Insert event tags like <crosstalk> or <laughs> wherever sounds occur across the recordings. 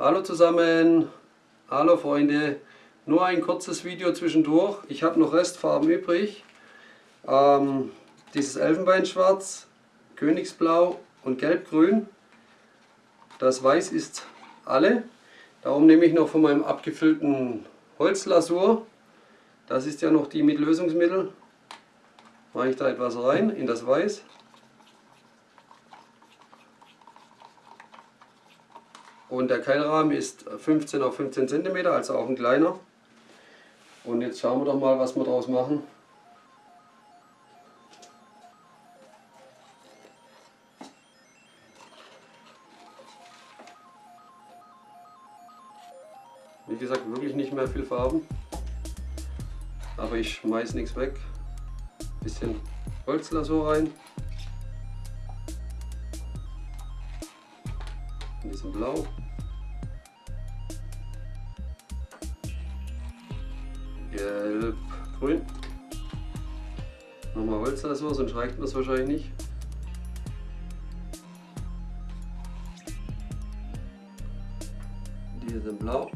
Hallo zusammen, hallo Freunde, nur ein kurzes Video zwischendurch. Ich habe noch Restfarben übrig. Ähm, dieses Elfenbeinschwarz, Königsblau und Gelbgrün. Das Weiß ist alle. Darum nehme ich noch von meinem abgefüllten Holzlasur. Das ist ja noch die mit Lösungsmittel. Mache ich da etwas rein in das Weiß. Und der Keilrahmen ist 15 auf 15 cm, also auch ein kleiner. Und jetzt schauen wir doch mal, was wir daraus machen. Wie gesagt, wirklich nicht mehr viel Farben. Aber ich schmeiß nichts weg. Bisschen Holzlasur rein. Ein bisschen Blau. Gelb, Grün. Nochmal Holzlasur, sonst reicht das wahrscheinlich nicht. Die sind blau.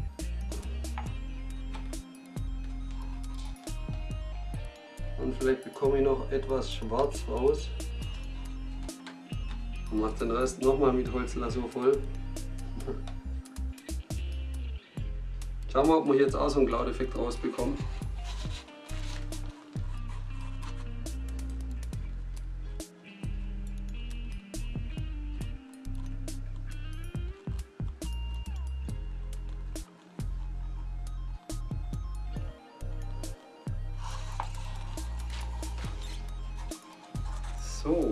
Und vielleicht bekomme ich noch etwas schwarz raus. Und mache den Rest nochmal mit Holzlasur voll. Schauen wir, ob wir jetzt auch so einen Cloud-Effekt rausbekommen. So.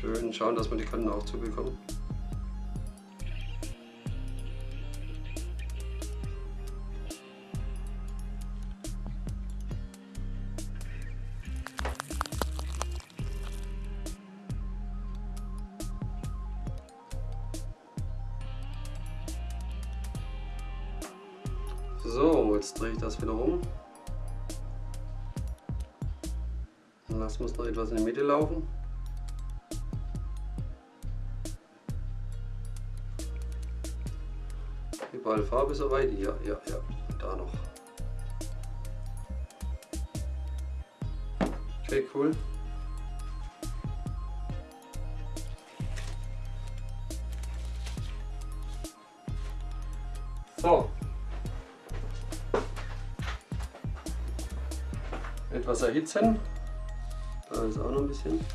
Schön schauen, dass wir die Kanten auch zubekommen. So, jetzt drehe ich das wieder um. Dann lassen wir es noch etwas in die Mitte laufen. Überall Farbe soweit? Ja, ja, ja. Da noch. Okay, cool. So. Etwas erhitzen. Da ist auch noch ein bisschen.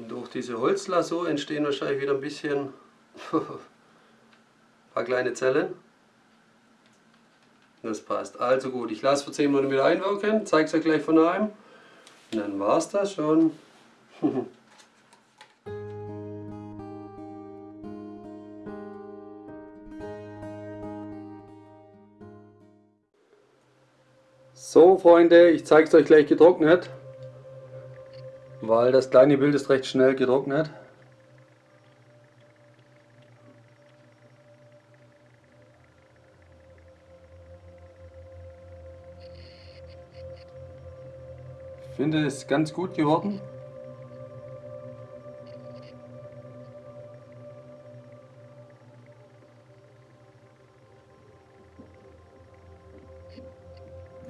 Und durch diese Holzlasur entstehen wahrscheinlich wieder ein bisschen ein <laughs> paar kleine Zellen. Das passt. Also gut, ich lasse für 10 Minuten wieder einwirken, zeige es euch gleich von einem. Und dann war es das schon. <laughs> So Freunde, ich zeige es euch gleich getrocknet weil das kleine Bild ist recht schnell getrocknet. Ich finde es ganz gut geworden.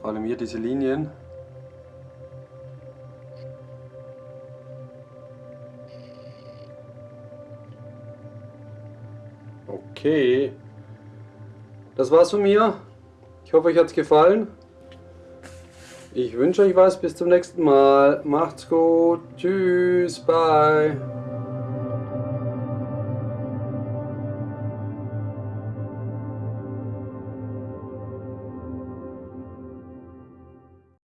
Vor allem hier diese Linien. Okay. das war's von mir. Ich hoffe, euch hat's gefallen. Ich wünsche euch was. Bis zum nächsten Mal. Macht's gut. Tschüss. Bye.